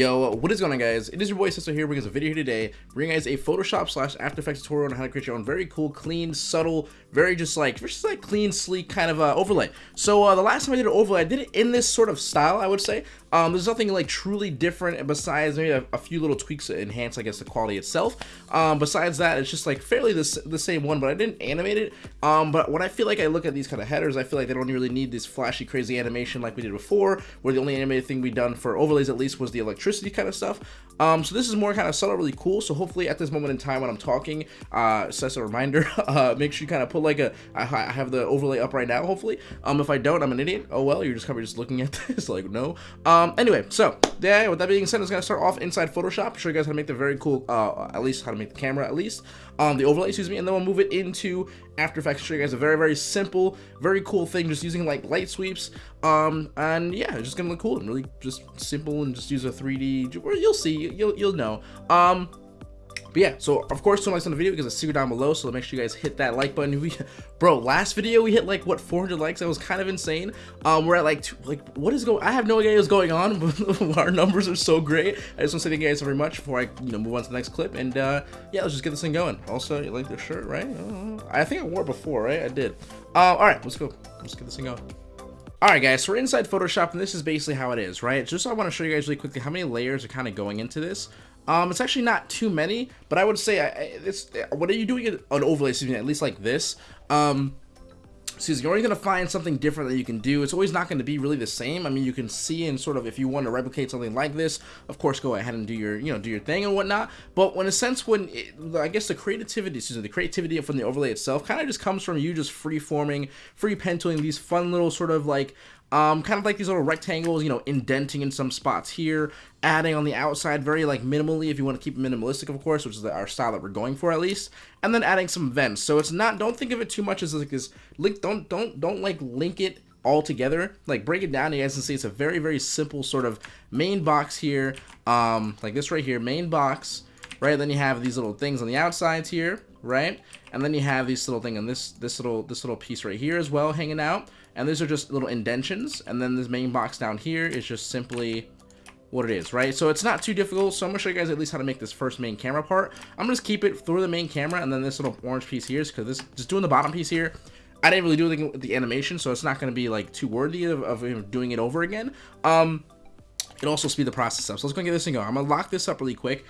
Yo, what is going on guys? It is your boy Sister here bringing us a video here today, bringing guys a Photoshop slash After Effects tutorial on how to create your own very cool, clean, subtle, very just like, just like clean, sleek kind of uh, overlay. So uh, the last time I did an overlay, I did it in this sort of style, I would say. Um, there's nothing like truly different besides maybe a, a, few little tweaks to enhance, I guess, the quality itself. Um, besides that, it's just like fairly the, the same one, but I didn't animate it. Um, but when I feel like I look at these kind of headers, I feel like they don't really need this flashy, crazy animation like we did before, where the only animated thing we done for overlays at least was the electricity kind of stuff. Um, so this is more kind of subtle, really cool. So hopefully at this moment in time when I'm talking, uh, so that's a reminder, uh, make sure you kind of put like a, I, I have the overlay up right now, hopefully. Um, if I don't, I'm an idiot. Oh well, you're just kind of just looking at this, like no. Um, anyway, so yeah, with that being said, I'm gonna start off inside Photoshop, show you guys how to make the very cool, uh, at least how to make the camera at least, um, the overlay, excuse me, and then we'll move it into After Effects, show you guys a very, very simple, very cool thing, just using like light sweeps, um, and yeah, it's just gonna look cool and really just simple and just use a 3D, you'll see, you'll, you'll know. Um, but yeah, so of course, don't like on the video because it's secret down below, so make sure you guys hit that like button. We, bro, last video we hit like what 400 likes. That was kind of insane. Um, we're at like two, like what is going? I have no idea what's going on, but our numbers are so great. I just want to say thank you guys very much before I you know move on to the next clip. And uh, yeah, let's just get this thing going. Also, you like the shirt, right? Uh, I think I wore it before, right? I did. Uh, all right, let's go. Let's get this thing going. Alright guys, so we're inside Photoshop and this is basically how it is, right? Just I want to show you guys really quickly how many layers are kind of going into this. Um, it's actually not too many, but I would say I, it's what are you doing an overlay, excuse me, at least like this. Um, excuse me, you're always going to find something different that you can do. It's always not going to be really the same. I mean, you can see and sort of, if you want to replicate something like this, of course, go ahead and do your, you know, do your thing and whatnot. But when a sense, when it, I guess the creativity, excuse me, the creativity from the overlay itself kind of just comes from you just free forming, free pen tooling these fun little sort of like um, kind of like these little rectangles, you know, indenting in some spots here, adding on the outside very like minimally if you want to keep it minimalistic, of course, which is our style that we're going for at least, and then adding some vents. So it's not, don't think of it too much as like this link, don't, don't, don't like link it all together. Like break it down you guys can see it's a very very simple sort of main box here um like this right here main box right? Then you have these little things on the outsides here right? And then you have these little thing on this this little this little piece right here as well hanging out and these are just little indentions and then this main box down here is just simply what it is right so it's not too difficult so i'm gonna show you guys at least how to make this first main camera part i'm gonna just keep it through the main camera and then this little orange piece here is because this just doing the bottom piece here I didn't really do anything with the animation, so it's not to be like too worthy of, of doing it over again. Um, it also speed the process up. So let's go and get this thing going. I'm to lock this up really quick.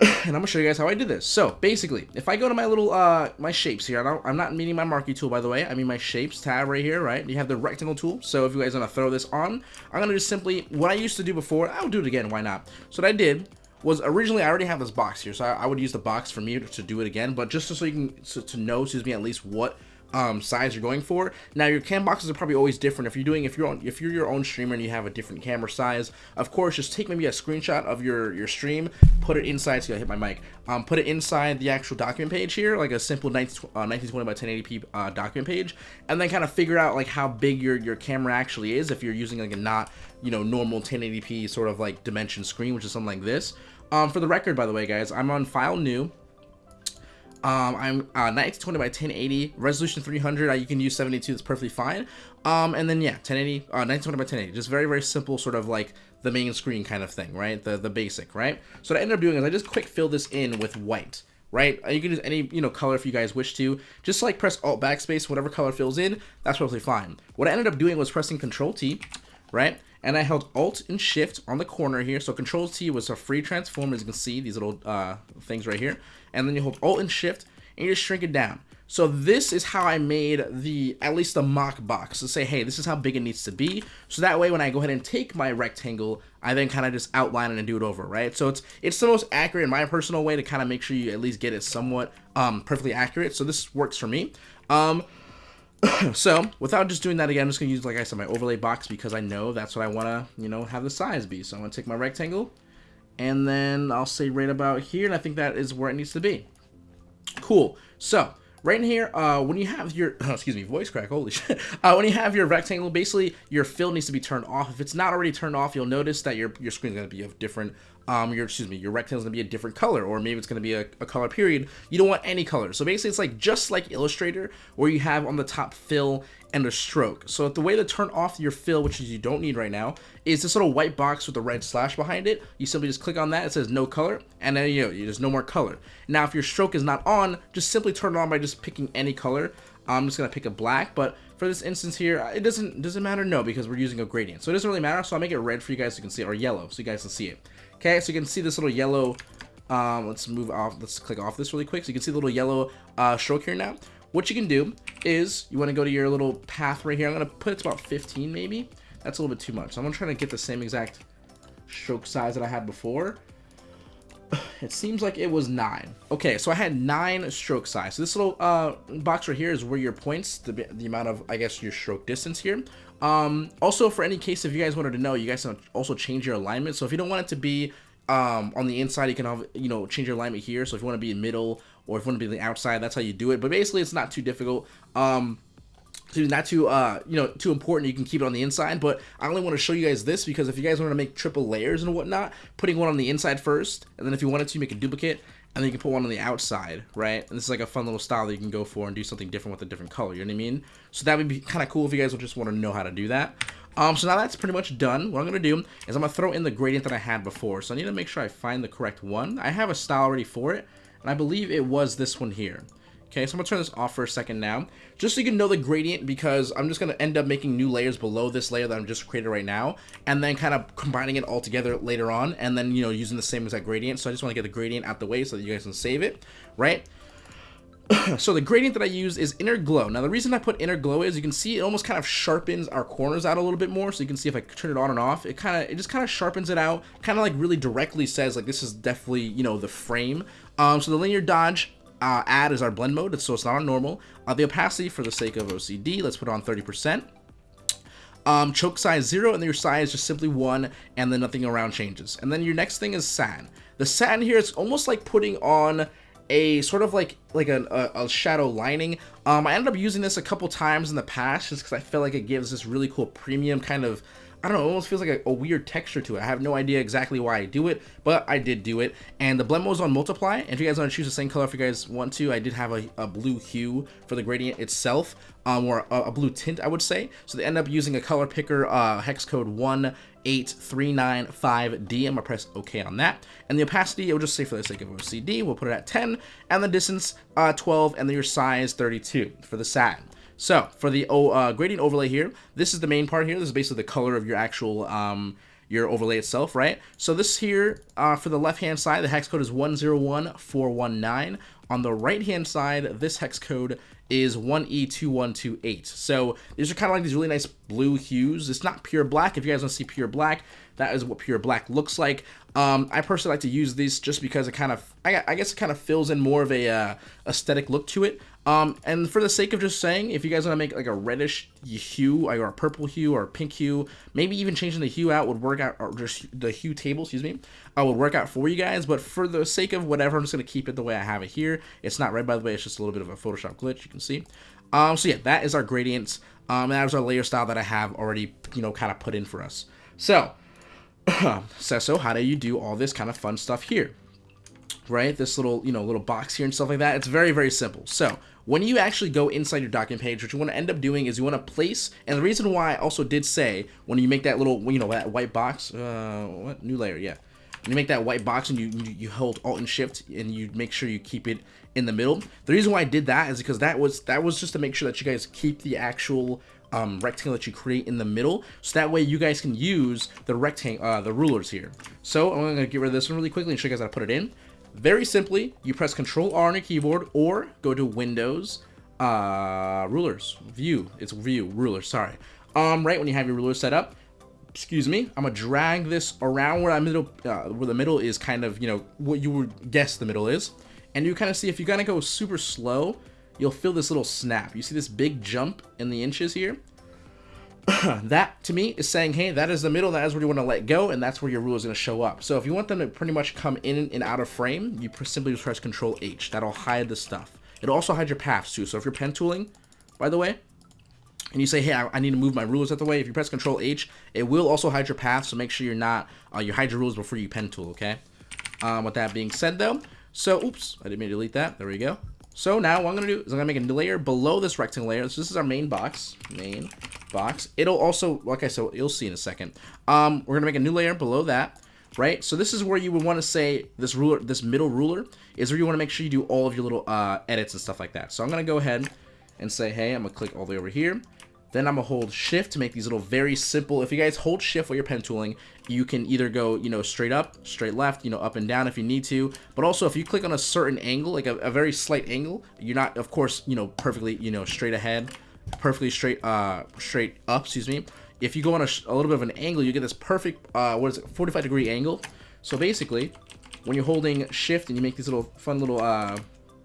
and I'm gonna show you guys how I did this. So basically, if I go to my little uh my shapes here, I am not meaning my marquee tool by the way. I mean my shapes tab right here, right? You have the rectangle tool. So if you guys wanna throw this on, I'm gonna just simply what I used to do before. I'll do it again. Why not? So what I did was originally I already have this box here, so I, I would use the box for me to, to do it again. But just so you can so, to know, excuse me, at least what um, size you're going for. Now your cam boxes are probably always different. If you're doing if you're on if you're your own streamer and you have a different camera size, of course just take maybe a screenshot of your your stream, put it inside. So I hit my mic. Um, put it inside the actual document page here, like a simple 19, uh, 1920 by 1080p uh, document page, and then kind of figure out like how big your your camera actually is if you're using like a not you know normal 1080p sort of like dimension screen, which is something like this. Um, for the record, by the way, guys, I'm on file new. Um, I'm uh, 1920 by 1080, resolution 300. Uh, you can use 72. That's perfectly fine. Um, and then yeah, 1080, uh, 1920 by 1080. Just very very simple, sort of like the main screen kind of thing, right? The the basic, right? So what I ended up doing is I just quick fill this in with white right? Uh, you can use any, you know, color if you guys wish to. Just like press Alt Backspace, whatever color fills in, that's perfectly fine. What I ended up doing was pressing Control T, right? And I held Alt and Shift on the corner here. So Control T was a free transform, as you can see, these little uh, things right here and then you hold Alt and Shift, and you just shrink it down. So this is how I made the, at least the mock box, to say, hey, this is how big it needs to be. So that way, when I go ahead and take my rectangle, I then kind of just outline it and do it over, right? So it's it's the most accurate in my personal way to kind of make sure you at least get it somewhat um, perfectly accurate. So this works for me. Um, so without just doing that again, I'm just gonna use, like I said, my overlay box because I know that's what I wanna, you know, have the size be. So I'm gonna take my rectangle, and then I'll say right about here, and I think that is where it needs to be. Cool. So, right in here, uh, when you have your, oh, excuse me, voice crack, holy shit. Uh, when you have your rectangle, basically your fill needs to be turned off. If it's not already turned off, you'll notice that your, your screen is going to be a different um, your excuse me, your rectangle is gonna be a different color, or maybe it's gonna be a, a, color period. You don't want any color. So basically, it's like just like Illustrator, where you have on the top fill and a stroke. So the way to turn off your fill, which you don't need right now, is this little white box with a red slash behind it. You simply just click on that. It says no color, and then you know there's no more color. Now, if your stroke is not on, just simply turn it on by just picking any color. I'm just gonna pick a black, but for this instance here, it doesn't doesn't matter no because we're using a gradient, so it doesn't really matter. So I'll make it red for you guys so you can see it, or yellow so you guys can see it. Okay, so you can see this little yellow, um, let's move off, let's click off this really quick. So you can see the little yellow uh, stroke here now. What you can do is you want to go to your little path right here. I'm going to put it to about 15 maybe. That's a little bit too much. So I'm going to try to get the same exact stroke size that I had before. It seems like it was nine. Okay, so I had nine stroke size. So this little uh, box right here is where your points, the, the amount of, I guess, your stroke distance here. Um, also, for any case, if you guys wanted to know, you guys can also change your alignment. So if you don't want it to be um, on the inside, you can have, you know, change your alignment here. So if you want to be in middle or if you want to be outside, that's how you do it. But basically, it's not too difficult. Um, so not too uh you know too important you can keep it on the inside. But i only want to show you guys this because if you guys want to make triple layers and whatnot putting one on the inside first and then if you wanted to make a duplicate and then you can put one on the outside right? And this is like a fun little style that you can go for and do something different with a different color you know what i mean? So that would be kind of cool if you guys would just want to know how to do that. Um so now that's pretty much done what i'm gonna do is i'm gonna throw in the gradient that i had before. So i need to make sure i find the correct one. I have a style already for it and i believe it was this one here Okay, so I'm to turn this off for a second now, just so you can know the gradient, because I'm just to end up making new layers below this layer that I'm just created right now, and then kind of combining it all together later on, and then, you know, using the same exact gradient. So I just want to get the gradient out the way so that you guys can save it, right? so the gradient that I use is inner glow. Now the reason I put inner glow is you can see it almost kind of sharpens our corners out a little bit more. So you can see if I turn it on and off, it kind of it just kind of sharpens it out, kind of like really directly says like this is definitely you know the frame. Um, so the linear dodge uh, add is our blend mode, so it's not on normal. Uh, the opacity, for the sake of OCD, let's put on 30%. Um, choke size 0, and then your size is just simply 1, and then nothing around changes. And then your next thing is satin. The satin here is almost like putting on a sort of like like a, a, a, shadow lining. Um, I ended up using this a couple times in the past just because I feel like it gives this really cool premium kind of I don't know, it almost feels like a, a, weird texture to it. I have no idea exactly why I do it, but I did do it. And the blend mode is on multiply. And if you guys want to choose the same color, if you guys want to, I did have a, a blue hue for the gradient itself, um, or a, a, blue tint, I would say. So they end up using a color picker, uh, hex code 18395D. I'm gonna press OK on that. And the opacity, I will just say for the sake of OCD, we'll put it at 10, and the distance uh, 12, and then your size 32 for the satin. So for the uh, gradient overlay here, this is the main part here. This is basically the color of your actual um, your overlay itself, right? So this here, uh, for the left-hand side, the hex code is 101419. On the right-hand side, this hex code is 1E2128. So these are kind of like these really nice blue hues. It's not pure black. If you guys want to see pure black, that is what pure black looks like. Um, I personally like to use these just because it kind of, I, I guess it kind of fills in more of a uh, aesthetic look to it. Um, and for the sake of just saying, if you guys want to make like a reddish hue, or a purple hue, or a pink hue, maybe even changing the hue out would work out, or just the hue table, excuse me, I would work out for you guys. But for the sake of whatever, I'm just going to keep it the way I have it here. It's not red, by the way. It's just a little bit of a Photoshop glitch, you can see. Um, so yeah, that is our gradients. Um, and that is our layer style that I have already, you know, kind of put in for us. So, so how do you do all this kind of fun stuff here? Right, this little, you know, little box here and stuff like that. It's very, very simple. So, when you actually go inside your document page, what you want to end up doing is you want to place, and the reason why I also did say, when you make that little, you know, that white box, uh, what, new layer, yeah. When you make that white box and you, you, hold Alt and Shift and you make sure you keep it in the middle. The reason why I did that is because that was, that was just to make sure that you guys keep the actual um, rectangle that you create in the middle, so that way you guys can use the rectangle, uh, the rulers here. So I'm going to get rid of this one really quickly and show you guys how to put it in. Very simply, you press Control R on your keyboard or go to Windows, uh, Rulers, View. It's View, Ruler, sorry. Um, right when you have your ruler set up, excuse me, I'm gonna drag this around where I middle, uh, where the middle is kind of, you know, what you would guess the middle is, and you kind of see if you kind of go super slow, you'll feel this little snap. You see this big jump in the inches here? that to me is saying, hey, that is the middle, that is where you want to let go, and that's where your rule is going to show up. So if you want them to pretty much come in and out of frame, you simply just press Control H. That'll hide the stuff. It'll also hide your paths too. So if you're pen tooling, by the way, and you say, hey, I, I, need to move my rulers out the way, if you press Control H, it will also hide your path, so make sure you're not, uh, you hide your rulers before you pen tool, okay? Um, with that being said, though, so, oops, I didn't mean to delete that, there we go. So now what I'm going to do is I'm going to make a new layer below this rectangle layer. So this is our main box, main box. It'll also, like I said, you'll see in a second. Um, we're going to make a new layer below that, right? So this is where you would want to say this ruler, this middle ruler is where you want to make sure you do all of your little uh, edits and stuff like that. So I'm going to go ahead and say, hey, I'm going to click all the way over here. Then I'm gonna hold shift to make these little very simple, if you guys hold shift while you're pen tooling, you can either go, you know, straight up, straight left, you know, up and down if you need to. But also if you click on a certain angle, like a, a very slight angle, you're not, of course, you know, perfectly, you know, straight ahead, perfectly straight, uh, straight up, excuse me. If you go on a, a little bit of an angle, you get this perfect, uh, what is it, 45 degree angle. So basically, when you're holding shift and you make these little fun little, uh,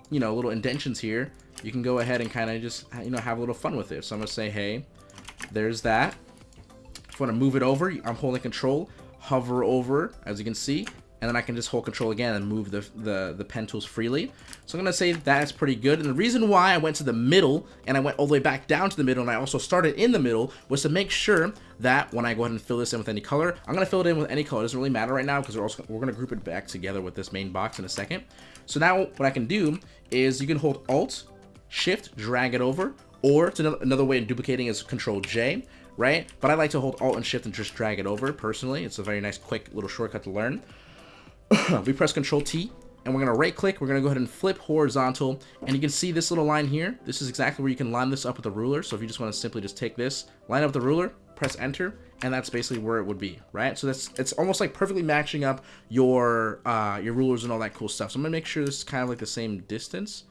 you know, little indentions here, you can go ahead and kind of just, you know, have a little fun with it. So I'm going to say, hey, there's that. If I want to move it over, I'm holding control, hover over, as you can see, and then I can just hold control again and move the, the, the pen tools freely. So I'm going to say that's pretty good. And the reason why I went to the middle and I went all the way back down to the middle and I also started in the middle was to make sure that when I go ahead and fill this in with any color, I'm going to fill it in with any color. It doesn't really matter right now because we're also we're going to group it back together with this main box in a second. So now what I can do is you can hold Alt, Shift, drag it over, or it's another, another way of duplicating is Control J, right? But I like to hold Alt and Shift and just drag it over personally. It's a very nice, quick little shortcut to learn. we press Control T, and we're going to right click. We're going to go ahead and flip horizontal, and you can see this little line here. This is exactly where you can line this up with the ruler. So if you just want to simply just take this, line up the ruler, press enter, and that's basically where it would be, right? So that's it's almost like perfectly matching up your uh, your rulers and all that cool stuff. So I'm gonna make sure this is kind of like the same distance.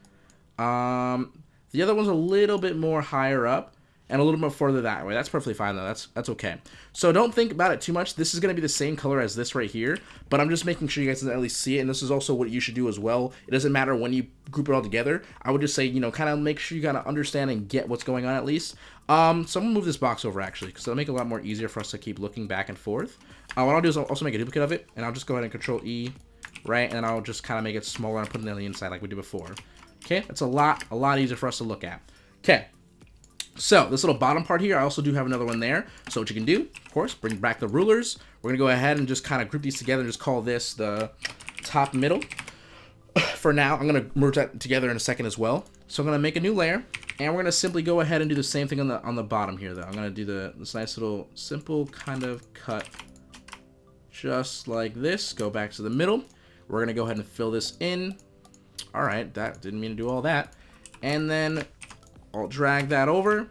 Um, the other one's a little bit more higher up and a little bit further that way. That's perfectly fine though. That's that's okay. So don't think about it too much. This is going to be the same color as this right here, but I'm just making sure you guys can at least see it. And this is also what you should do as well. It doesn't matter when you group it all together. I would just say, you know, kind of make sure you kind of understand and get what's going on at least. Um, so I'm to move this box over actually, because it'll make it a lot more easier for us to keep looking back and forth. Uh, what I'll do is I'll also make a duplicate of it, and I'll just go ahead and control E, right? And I'll just kind of make it smaller and put it on the inside like we did before. Okay, that's a lot, a lot easier for us to look at. Okay, so this little bottom part here, I also do have another one there. So what you can do, of course, bring back the rulers. We're gonna go ahead and just kind of group these together and just call this the top middle. For now, I'm gonna merge that together in a second as well. So I'm gonna make a new layer, and we're gonna simply go ahead and do the same thing on the on the bottom here, though. I'm gonna do the this nice little simple kind of cut, just like this. Go back to the middle. We're gonna go ahead and fill this in. All right, that didn't mean to do all that. And then I'll drag that over,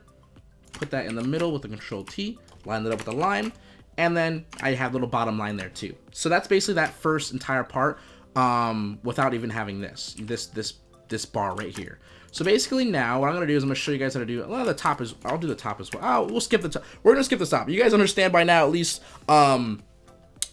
put that in the middle with the control T, line it up with the line, and then I have little bottom line there too. So that's basically that first entire part um, without even having this, this, this, this bar right here. So basically now what I'm going to do is I'm going to show you guys how to do a lot of the top is, I'll do the top as well. Oh, we'll skip the top. We're going to skip the top. You guys understand by now at least um,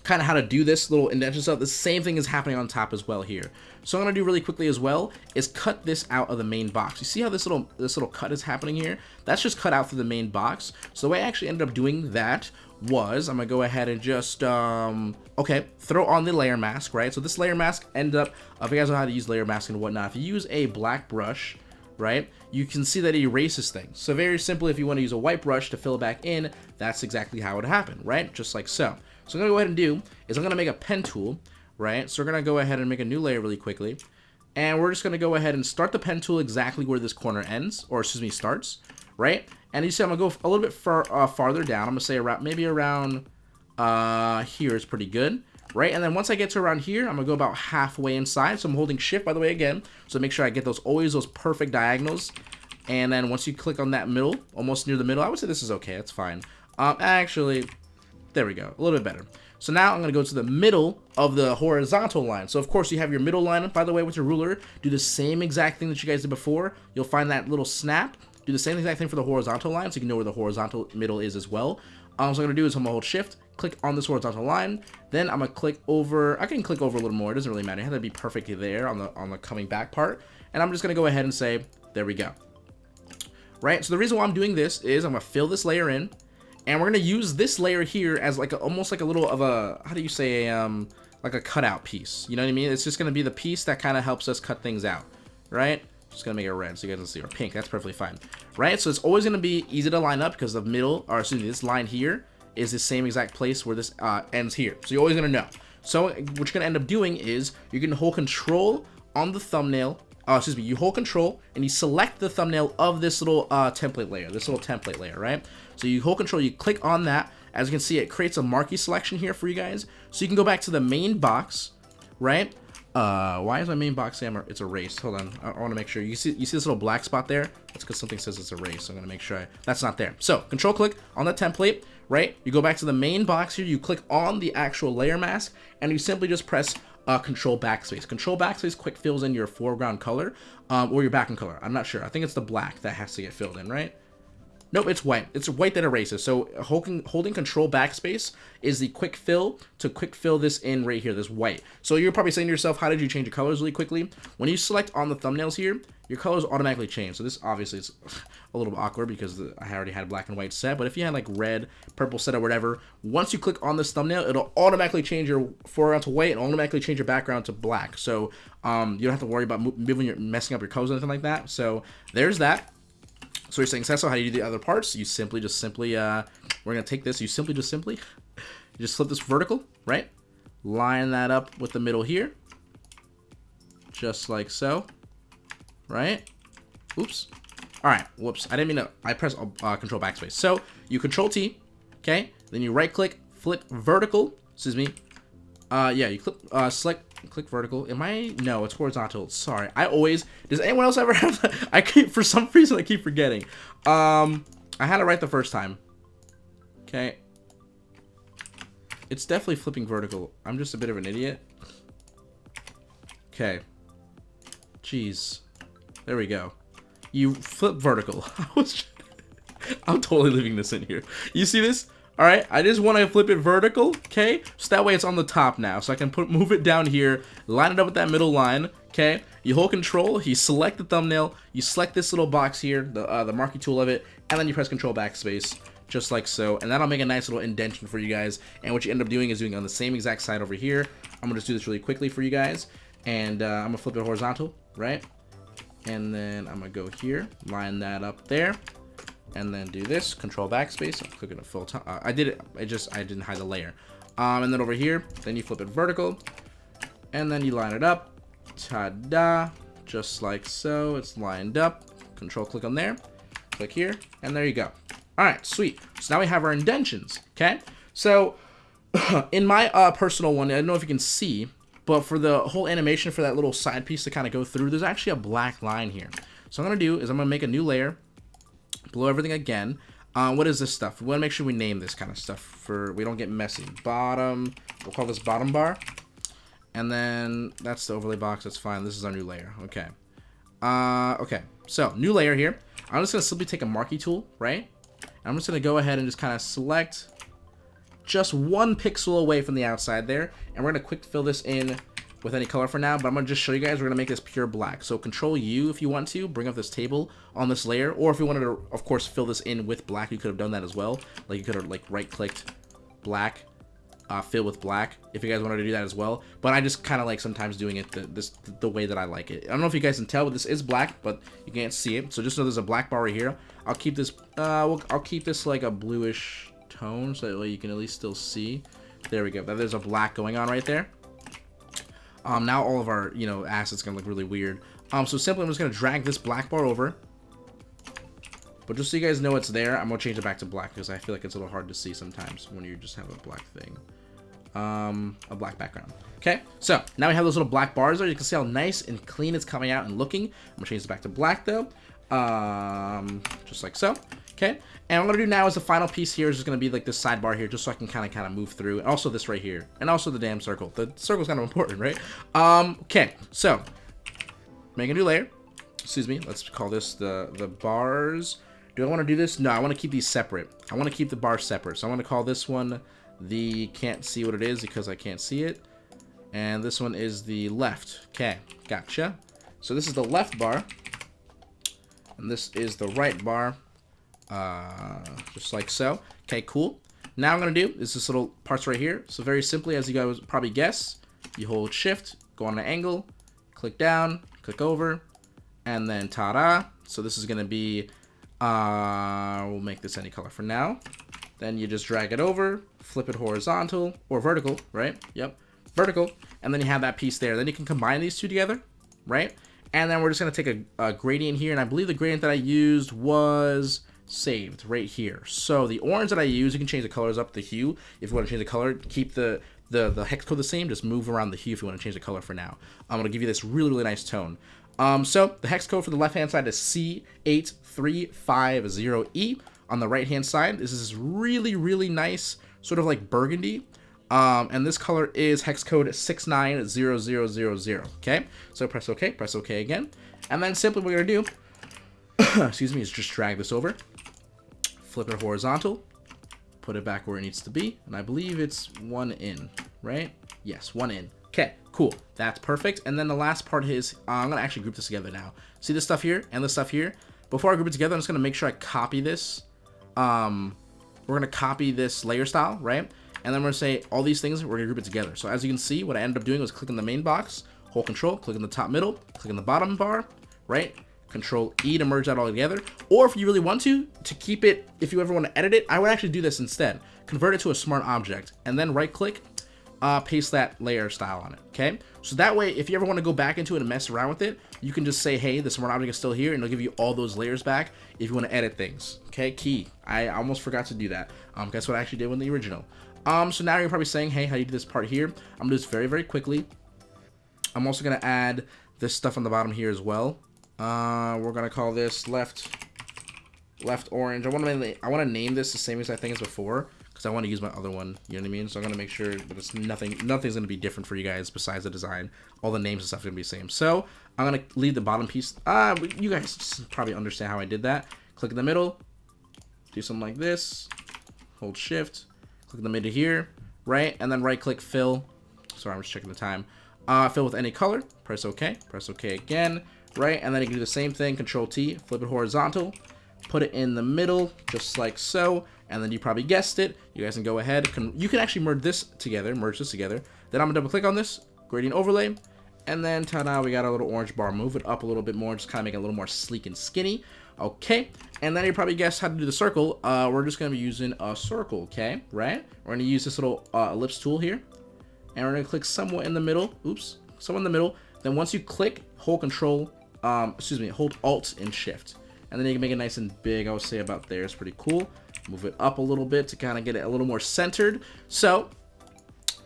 kind of how to do this little indentation stuff. The same thing is happening on top as well here. So I'm gonna do really quickly as well is cut this out of the main box. You see how this little this little cut is happening here? That's just cut out through the main box. So the way I actually ended up doing that was I'm gonna go ahead and just um okay throw on the layer mask right so this layer mask ended up uh, if you guys know how to use layer mask and whatnot if you use a black brush right you can see that it erases things so very simply if you want to use a white brush to fill it back in that's exactly how it happened right just like so so I'm gonna go ahead and do is I'm gonna make a pen tool right? So we're going to go ahead and make a new layer really quickly. And we're just going to go ahead and start the pen tool exactly where this corner ends, or excuse me, starts, right? And you see I'm going to go a little bit far, uh, farther down. I'm going to say around maybe around uh, here is pretty good, right? And then once I get to around here, I'm going to go about halfway inside. So I'm holding shift, by the way, again. So make sure I get those always those perfect diagonals. And then once you click on that middle, almost near the middle, I would say this is okay. It's fine. Um, actually, there we go. A little bit better. So now I'm going to go to the middle of the horizontal line. So of course you have your middle line, by the way, with your ruler. Do the same exact thing that you guys did before. You'll find that little snap. Do the same exact thing for the horizontal line so you can know where the horizontal middle is as well. Um, so I'm going to do is I'm going to hold shift, click on this horizontal line. Then I'm going to click over, I can click over a little more. It doesn't really matter. It has to be perfectly there on the, on the coming back part. And I'm just going to go ahead and say, there we go. Right, so the reason why I'm doing this is I'm going to fill this layer in. And we're to use this layer here as like a, almost like a little of a, how do you say, um, like a cutout piece. You know what I mean? It's just to be the piece that kind of helps us cut things out, right? Just gonna make it red so you guys can see, or pink, that's perfectly fine. Right, so it's always gonna be easy to line up because the middle, or excuse me, this line here is the same exact place where this uh, ends here. So you're always gonna know. So what you're gonna end up doing is you're gonna hold control on the thumbnail, uh, excuse me, you hold control and you select the thumbnail of this little uh, template layer, this little template layer, right? So you hold control, you click on that. As you can see, it creates a marquee selection here for you guys. So you can go back to the main box, right? Uh, why is my main box saying it's erased? Hold on, I, I want to make sure. You see, you see this little black spot there? That's because something says it's erased. So I'm gonna make sure I, that's not there. So control click on the template, right? You go back to the main box here. You click on the actual layer mask, and you simply just press uh, control backspace. Control backspace quick fills in your foreground color, um, or your background color. I'm not sure. I think it's the black that has to get filled in, right? Nope, it's white. It's white that erases. So holding, holding control backspace is the quick fill to quick fill this in right here, this white. So you're probably saying to yourself, how did you change the colors really quickly? When you select on the thumbnails here, your colors automatically change. So this obviously is a little awkward because I already had black and white set. But if you had like red, purple set or whatever, once you click on this thumbnail, it'll automatically change your foreground to white and automatically change your background to black. So um, you don't have to worry about moving your messing up your colors or anything like that. So there's that. So you're saying, Cecil, how do you do the other parts? You simply just simply, uh, we're going to take this. You simply just simply, you just flip this vertical, right? Line that up with the middle here. Just like so. Right? Oops. All right. Whoops. I didn't mean to, I press uh, control backspace. So you control T, okay? Then you right click, flip vertical, excuse me. Uh, yeah, you click, uh, select click vertical. Am I? No, it's horizontal. Sorry. I always. Does anyone else ever have? I keep for some reason I keep forgetting. Um, I had it right the first time. Okay. It's definitely flipping vertical. I'm just a bit of an idiot. Okay. Jeez. There we go. You flip vertical. I was. I'm totally leaving this in here. You see this? All right, I just want to flip it vertical, okay? So that way it's on the top now. So I can put move it down here, line it up with that middle line, okay? You hold control, you select the thumbnail, you select this little box here, the, uh, the marquee tool of it, and then you press control backspace, just like so. And that'll make a nice little indentation for you guys. And what you end up doing is doing on the same exact side over here. I'm gonna just do this really quickly for you guys. And uh, I'm gonna flip it horizontal, right? And then I'm gonna go here, line that up there and then do this control backspace i'm clicking a full time. Uh, i did it i just i didn't hide the layer. Um and then over here then you flip it vertical and then you line it up. Ta-da just like so. It's lined up. Control click on there. Click here and there you go. All right sweet. So now we have our indentions okay? So in my uh, personal one i don't know if you can see but for the whole animation for that little side piece to kind of go through there's actually a black line here. So i'm gonna do is i'm gonna make a new layer blow everything again. Uh, what is this stuff? We want to make sure we name this kind of stuff for we don't get messy. Bottom, we'll call this bottom bar. And then that's the overlay box. That's fine. This is our new layer. Okay. Uh, okay. So new layer here. I'm just gonna simply take a marquee tool, right? I'm just gonna go ahead and just kind of select just one pixel away from the outside there, and we're gonna quick fill this in with any color for now, but I'm going to just show you guys. We're going to make this pure black. So control U if you want to, bring up this table on this layer, or if you wanted to, of course, fill this in with black, you could have done that as well. Like you could have like right-clicked black, uh, fill with black, if you guys wanted to do that as well. But I just kind of like sometimes doing it the, this the way that I like it. I don't know if you guys can tell, but this is black, but you can't see it. So just know there's a black bar right here. I'll keep this, uh, will I'll keep this like a bluish tone, so that way you can at least still see. There we go. That there's a black going on right there. Um, now all of our, you know, assets going to look really weird. Um, so simply I'm just going to drag this black bar over. But just so you guys know it's there, I'm going to change it back to black because I feel like it's a little hard to see sometimes when you just have a black thing. Um, a black background. Okay, so now we have those little black bars there. You can see how nice and clean it's coming out and looking. I'm going to change it back to black though. Um, just like so. Okay, and what I'm gonna do now is the final piece here is just gonna be like this sidebar here, just so I can kind of kind of move through, and also this right here, and also the damn circle. The circle's kind of important, right? Um, okay, so make a new layer. Excuse me. Let's call this the the bars. Do I want to do this? No, I want to keep these separate. I want to keep the bars separate. So I want to call this one the can't see what it is because I can't see it. And this one is the left. Okay, gotcha. So this is the left bar. And this is the right bar. Uh, just like so. Okay, cool. Now I'm going to do is this little parts right here. So very simply, as you guys probably guess, you hold shift, go on an angle, click down, click over, and then ta-da. So this is gonna be, uh, we'll make this any color for now. Then you just drag it over, flip it horizontal or vertical, right? Yep, vertical. And then you have that piece there. Then you can combine these two together, right? And then we're just gonna take a, a gradient here, and I believe the gradient that I used was saved right here. So the orange that I use, you can change the colors up, the hue. If you want to change the color, keep the the, the hex code the same, just move around the hue if you want to change the color for now. I'm going to give you this really, really nice tone. Um, so the hex code for the left-hand side is C8350E. On the right-hand side, this is really, really nice, sort of like burgundy. Um, and this color is hex code 690000, okay? So press OK, press OK again. And then simply what we're going to do, excuse me, is just drag this over, flip it horizontal, put it back where it needs to be, and I believe it's one in, right? Yes, one in. Okay, cool. That's perfect. And then the last part is, uh, I'm going to actually group this together now. See this stuff here and this stuff here? Before I group it together, I'm just going to make sure I copy this. Um, we're going to copy this layer style, right? And then we're going to say all these things, we're going to group it together. So as you can see, what I ended up doing was clicking the main box, hold control, click in the top middle, click in the bottom bar, right? Control E to merge that all together. Or if you really want to, to keep it, if you ever want to edit it, I would actually do this instead. Convert it to a smart object and then right click, uh, paste that layer style on it, okay? So that way, if you ever want to go back into it and mess around with it, you can just say, hey, the smart object is still here, and it'll give you all those layers back if you want to edit things, okay? Key. I almost forgot to do that. Um, guess what I actually did with the original. Um, so now you're probably saying, hey, how do you do this part here? I'm gonna do this very, very quickly. I'm also gonna add this stuff on the bottom here as well. Uh, we're gonna call this left left orange. I want to I want to name this the same as I think as before because I want to use my other one. You know what I mean? So I'm gonna make sure that it's nothing. Nothing's gonna be different for you guys besides the design. All the names and stuff are gonna be the same. So I'm gonna leave the bottom piece. Uh, you guys probably understand how I did that. Click in the middle. Do something like this. Hold Shift. Click in the middle here, right, and then right click fill. Sorry, I'm just checking the time. Uh, fill with any color. Press OK. Press OK again right? And then you can do the same thing, Control T, flip it horizontal, put it in the middle, just like so, and then you probably guessed it. You guys can go ahead, you can actually merge this together, merge this together. Then I'm gonna double click on this, gradient overlay, and then ta-da, we got a little orange bar. Move it up a little bit more, just kind of make it a little more sleek and skinny. Okay, and then you probably guessed how to do the circle. Uh, we're just gonna be using a circle, okay, right? We're gonna use this little uh, ellipse tool here, and we're gonna click somewhere in the middle. Oops, somewhere in the middle. Then once you click, hold Control um, excuse me, hold Alt and Shift. And then you can make it nice and big, I would say about there. It's pretty cool. Move it up a little bit to kind of get it a little more centered. So,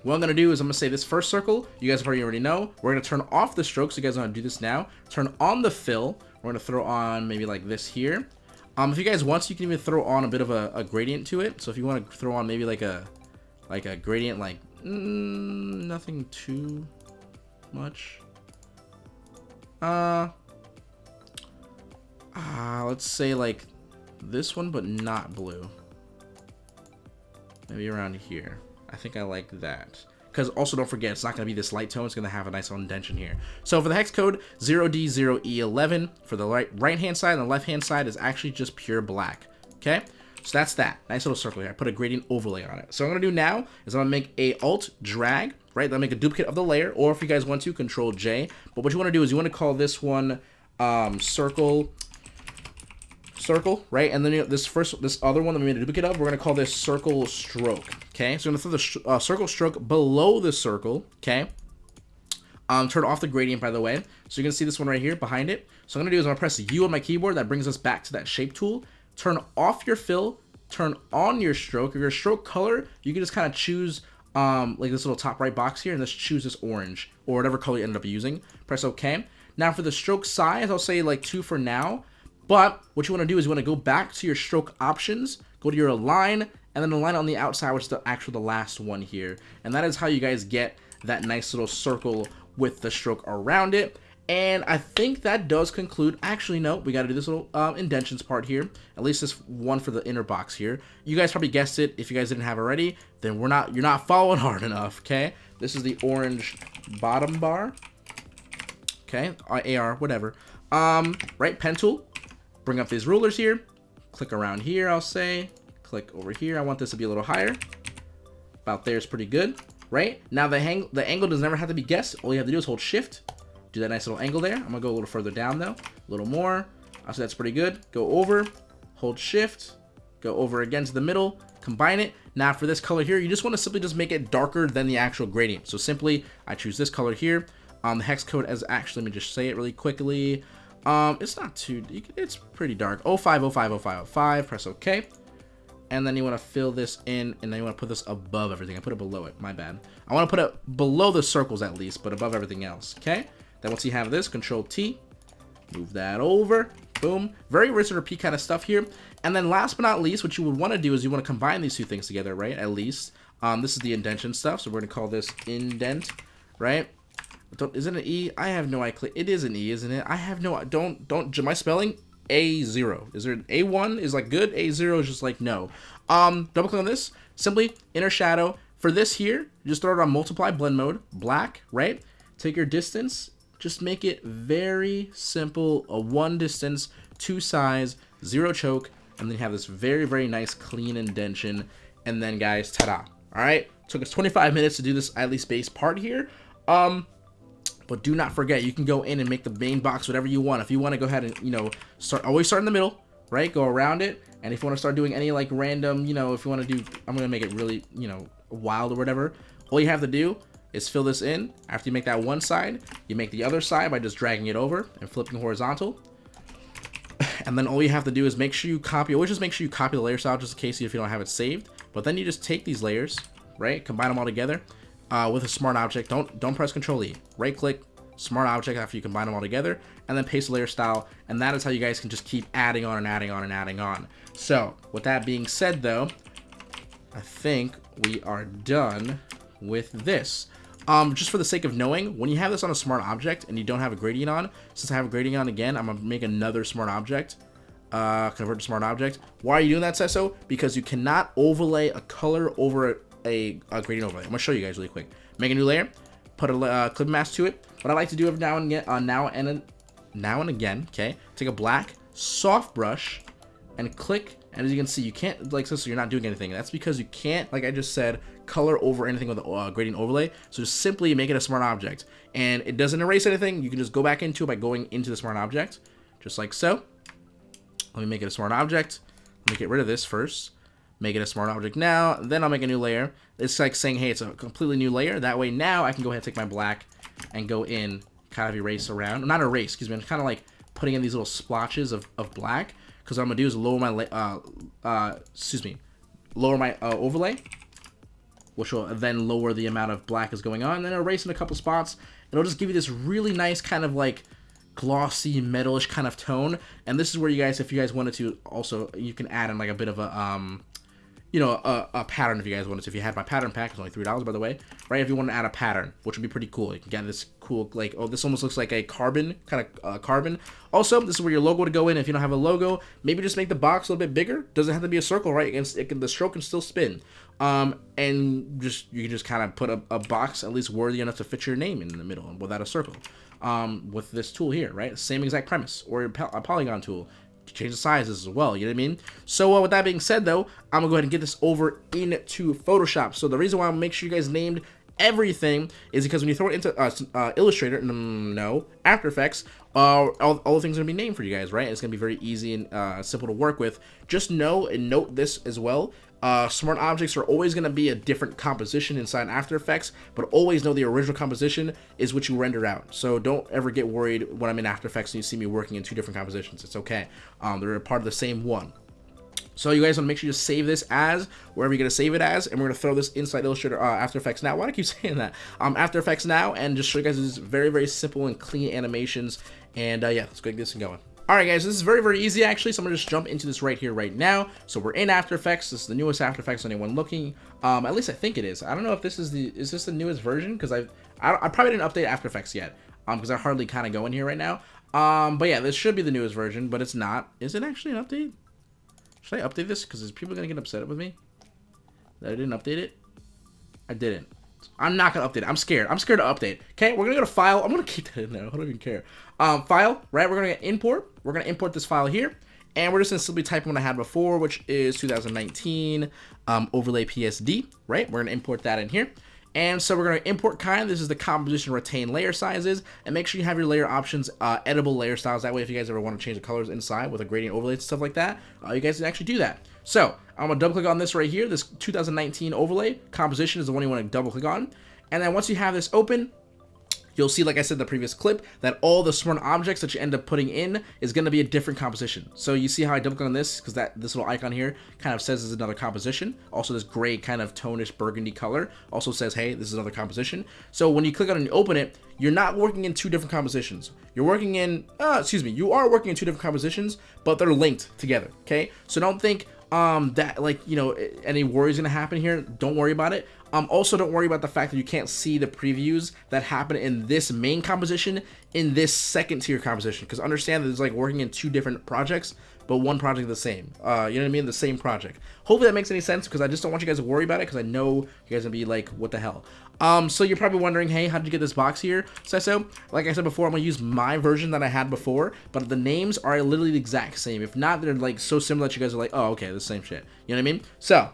what I'm going to do is I'm going to say this first circle, you guys probably already know. We're going to turn off the stroke, so you guys want to do this now. Turn on the fill. We're going to throw on maybe like this here. Um, if you guys want you can even throw on a bit of a, a gradient to it. So if you want to throw on maybe like a like a gradient like mm, nothing too much. Uh, uh, let's say like this one, but not blue. Maybe around here. I think I like that. Because also don't forget, it's not going to be this light tone. It's going to have a nice indentation here. So for the hex code, 0D0E11 for the right right hand side and the left hand side is actually just pure black. Okay? So that's that. Nice little circle here. I put a gradient overlay on it. So what I'm going to do now is I'm going to make a alt drag, right? That'll make a duplicate of the layer. Or if you guys want to, control J. But what you want to do is you want to call this one um, circle circle, right? And then you know, this first, this other one that we made a duplicate of, we're gonna call this circle stroke. Okay, so I'm gonna throw the uh, circle stroke below the circle. Okay. Um, turn off the gradient, by the way. So you can see this one right here behind it. So I'm gonna do is I'm gonna press U on my keyboard. That brings us back to that shape tool. Turn off your fill. Turn on your stroke. Or your stroke color, you can just kind of choose um, like this little top right box here, and let's choose this orange or whatever color you ended up using. Press OK. Now for the stroke size, I'll say like two for now. But what you want to do is you want to go back to your stroke options, go to your align, and then align on the outside, which is the actual the last one here. And that is how you guys get that nice little circle with the stroke around it. And I think that does conclude, actually no, we got to do this little um, indentions part here, at least this one for the inner box here. You guys probably guessed it, if you guys didn't have already, then we're not, you're not following hard enough, okay? This is the orange bottom bar, okay, AR, whatever. Um, right, pen tool, bring up these rulers here, click around here, I'll say, click over here. I want this to be a little higher. About there is pretty good, right? Now the, hang the angle does never have to be guessed. All you have to do is hold shift, Do that nice little angle there. I'm gonna go a little further down though. A little more. Say that's pretty good. Go over, hold shift, go over again to the middle, combine it. Now for this color here, you just want to simply just make it darker than the actual gradient. So simply, I choose this color here. Um, the hex code as actually, let me just say it really quickly. Um, it's not too, it's pretty dark. 05050505, press OK. And then you want to fill this in, and then you want to put this above everything. I put it below it, my bad. I want to put it below the circles at least, but above everything else, okay? Then once you have this, Control T, move that over, boom. Very rinse and repeat kind of stuff here. And then last but not least, what you would want to do is you want to combine these two things together, right? At least. Um, this is the indentation stuff, so we're going to call this indent, right? Don't, is it E? I have no idea. It is an E, isn't it? I have no, don't, don't, my spelling? A0. Is there an A1 is like good? A0 is just like no. Um, double click on this. Simply inner shadow. For this here, just throw it on multiply blend mode, black, right? Take your distance, just make it very simple. A one distance, two size, zero choke, and then you have this very, very nice clean indention. And then guys, ta-da. All right, took us 25 minutes to do this at least base part here. Um, but do not forget, you can go in and make the main box whatever you want. If you want to go ahead and, you know, start, always start in the middle, right? Go around it. And if you want to start doing any like random, you know, if you want to do, I'm going to make it really, you know, wild or whatever. All you have to do is fill this in. After you make that one side, you make the other side by just dragging it over and flipping horizontal. And then all you have to do is make sure you copy, always just make sure you copy the layer style just in case if you don't have it saved. But then you just take these layers, right? Combine them all together uh, with a smart object. Don't don't press Control E. Right click, smart object after you combine them all together, and then paste layer style. And that is how you guys can just keep adding on and adding on and adding on. So with that being said, though, I think we are done with this. Um, just for the sake of knowing, when you have this on a smart object and you don't have a gradient on, since I have a gradient on again, I'm gonna make another smart object. Uh, convert to smart object. Why are you doing that, Sesso? Because you cannot overlay a color over a, a gradient overlay. I'm gonna show you guys really quick. Make a new layer, put a uh, clip mask to it. What I like to do every now and again, uh, now and now and again, okay, take a black soft brush and click. And as you can see, you can't like this, so you're not doing anything. That's because you can't, like I just said, color over anything with a uh, gradient overlay. So just simply make it a smart object, and it doesn't erase anything. You can just go back into it by going into the smart object, just like so. Let me make it a smart object. Let me get rid of this first make it a smart object now, then I'll make a new layer. It's like saying, hey, it's a completely new layer. That way now I can go ahead and take my black and go in, kind of erase around. Not erase, excuse me. I'm kind of like putting in these little splotches of, of black. Because what I'm going to do is lower my, uh, uh, excuse me, lower my uh, overlay. Which will then lower the amount of black is going on. And then erase in a couple spots. It'll just give you this really nice kind of like glossy metalish kind of tone and this is where you guys if you guys wanted to also you can add in like a bit of a um you know, a, a, pattern if you guys wanted to. If you had my pattern pack, it's only $3 by the way, right? If you want to add a pattern, which would be pretty cool. You can get this cool, like, oh, this almost looks like a carbon, kind of uh, carbon. Also, this is where your logo would go in. If you don't have a logo, maybe just make the box a little bit bigger. Doesn't have to be a circle, right? It it can, the stroke can still spin. Um, and just, you can just kind of put a, a box at least worthy enough to fit your name in the middle without a circle. Um, with this tool here, right? Same exact premise, or a polygon tool change the sizes as well, you know what I mean? So uh, with that being said though, I'm gonna go ahead and get this over into Photoshop. So the reason why I make sure you guys named everything is because when you throw it into uh, uh, Illustrator, no, After Effects, uh, all, all the things are gonna be named for you guys, right? It's gonna be very easy and uh, simple to work with. Just know and note this as well. Uh, smart objects are always going to be a different composition inside After Effects, but always know the original composition is what you render out. So don't ever get worried when I'm in After Effects and you see me working in two different compositions. It's okay. Um, they're a part of the same one. So you guys want to make sure you save this as wherever you're going to save it as, and we're going to throw this inside Illustrator uh, After Effects now. Why do I keep saying that? Um, After Effects now, and just show you guys these very, very simple and clean animations. And uh, yeah, let's get this and going. Alright guys, this is very, very easy actually, so I'm to just jump into this right here, right now. So we're in After Effects, this is the newest After Effects anyone looking. Um, at least I think it is. I don't know if this is the, is this the newest version? Because I, I probably didn't update After Effects yet, um, because I hardly kind of go in here right now. Um, but yeah, this should be the newest version, but it's not. Is it actually an update? Should I update this? Because is people to get upset with me? That I didn't update it? I didn't. I'm not gonna update it. I'm scared. I'm scared to update. Okay, we're gonna go to file. I'm gonna keep that in there. I don't even care. Um, file, right? We're gonna get import. We're gonna import this file here. And we're just gonna simply type in what I had before, which is 2019 um, overlay PSD, right? We're gonna import that in here. And so we're going to import kind. This is the composition retain layer sizes. And make sure you have your layer options uh, editable layer styles. That way, if you guys ever want to change the colors inside with a gradient overlay and stuff like that, uh, you guys can actually do that. So I'm going to double click on this right here. This 2019 overlay composition is the one you want to double click on. And then once you have this open, you'll see, like I said in the previous clip, that all the smart objects that you end up putting in is going to be a different composition. So you see how I double click on this because that this little icon here kind of says is another composition. Also, this gray kind of tonish burgundy color also says, hey, this is another composition. So when you click on it and open it, you're not working in two different compositions. You're working in, uh, excuse me, you are working in two different compositions, but they're linked together, okay? So don't think, um that like you know any worries gonna happen here don't worry about it um also don't worry about the fact that you can't see the previews that happen in this main composition in this second tier composition because understand that it's like working in two different projects but one project the same uh you know what i mean the same project hopefully that makes any sense because i just don't want you guys to worry about it because i know you guys gonna be like what the hell um, so you're probably wondering, hey, how did you get this box here, Sesso? Like I said before, I'm gonna use my version that I had before, but the names are literally the exact same. If not, they're like so similar that you guys are like, oh, okay, the same shit. You know what I mean? So,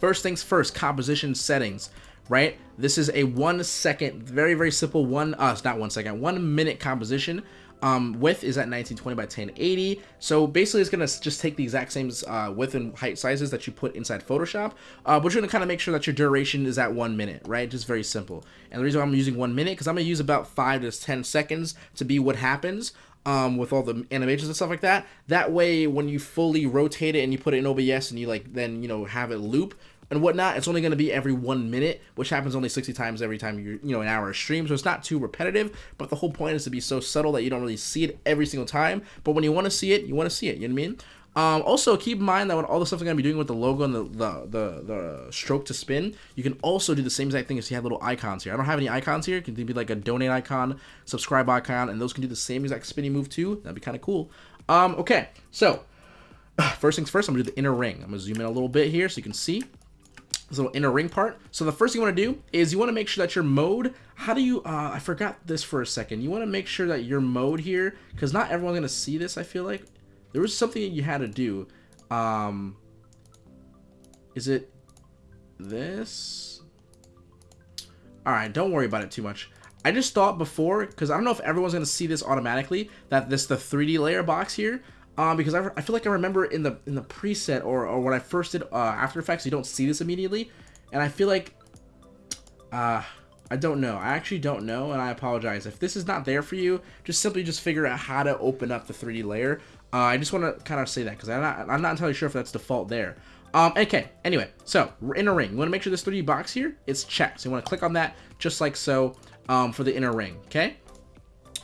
first things first, composition settings, right? This is a one second, very, very simple one, uh, not one second, one minute composition. Um, width is at 1920 by 1080. So basically it's going to just take the exact same uh, width and height sizes that you put inside Photoshop, uh, but you're going to kind of make sure that your duration is at one minute, right? Just very simple. And the reason I'm using one minute, because I'm going to use about five to 10 seconds to be what happens um, with all the animations and stuff like that. That way, when you fully rotate it and you put it in OBS and you like then, you know, have it loop, and whatnot. It's only going to be every one minute, which happens only 60 times every time you're, you know, an hour of stream. So it's not too repetitive, but the whole point is to be so subtle that you don't really see it every single time. But when you want to see it, you want to see it. You know what I mean? Um, also, keep in mind that when all the stuff I'm going to be doing with the logo and the, the, the, the, stroke to spin, you can also do the same exact thing as you have little icons here. I don't have any icons here. It can be like a donate icon, subscribe icon, and those can do the same exact spinning move too. That'd be kind of cool. Um, okay, so first things first, I'm to do the inner ring. I'm to zoom in a little bit here so you can see this little inner ring part. So the first thing you want to do is you want to make sure that your mode, how do you, uh, I forgot this for a second. You want to make sure that your mode here, because not everyone's going to see this, I feel like. There was something that you had to do. Um, is it this? Alright, don't worry about it too much. I just thought before, because I don't know if everyone's going to see this automatically, that this the 3D layer box here um, because I, I feel like I remember in the in the preset or, or when I first did uh, After Effects, you don't see this immediately, and I feel like, uh, I don't know. I actually don't know, and I apologize. If this is not there for you, just simply just figure out how to open up the 3D layer. Uh, I just want to kind of say that because I'm not, I'm not entirely sure if that's default there. Um, okay, anyway, so inner ring. You want to make sure this 3D box here is checked. So you want to click on that just like so um, for the inner ring, okay?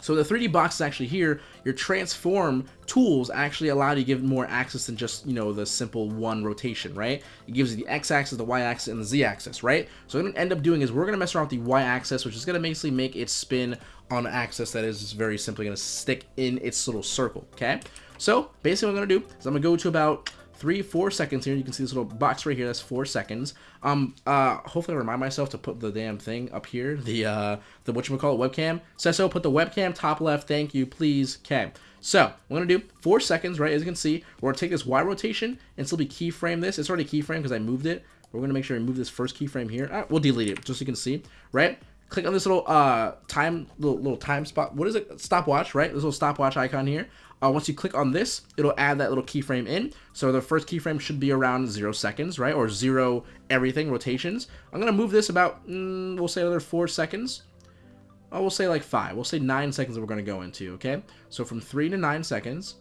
So the 3D box is actually here. Your transform tools actually allow you to give more access than just, you know, the simple one rotation, right? It gives you the x-axis, the y-axis, and the z-axis, right? So what I'm to end up doing is we're going to mess around with the y-axis, which is going to basically make it spin on an axis that is very simply going to stick in its little circle, okay? So basically what I'm going to do is I'm going to go to about three, four seconds here. You can see this little box right here. That's four seconds. Um, uh, hopefully I remind myself to put the damn thing up here. The, uh, the, whatchamacallit, webcam. So, put the webcam top left. Thank you, please. Okay. So, we're going to do four seconds, right? As you can see, we're going to take this Y rotation and still be keyframe this. It's already keyframe because I moved it. We're going to make sure we move this first keyframe here. Right, we'll delete it just so you can see, right? Click on this little uh time little, little time spot. What is it? Stopwatch, right? This little stopwatch icon here. Uh, once you click on this, it'll add that little keyframe in. So the first keyframe should be around zero seconds, right? Or zero everything rotations. I'm gonna move this about, mm, we'll say another four seconds. Oh, we'll say like five. We'll say nine seconds we're gonna go into, okay? So from three to nine seconds,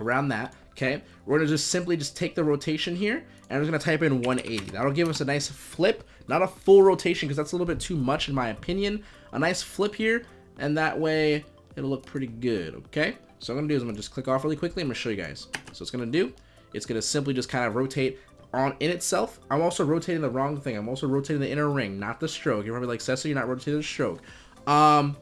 around that, okay? We're gonna just simply just take the rotation here, and we're gonna type in 180. That'll give us a nice flip, not a full rotation, because that's a little bit too much in my opinion. A nice flip here, and that way it'll look pretty good, okay? So I'm going to do is I'm going to just click off really quickly. I'm going to show you guys. So it's going to do, it's going to simply just kind of rotate on in itself. I'm also rotating the wrong thing. I'm also rotating the inner ring, not the stroke. You're probably like, Sesso, you're not rotating the stroke. Um,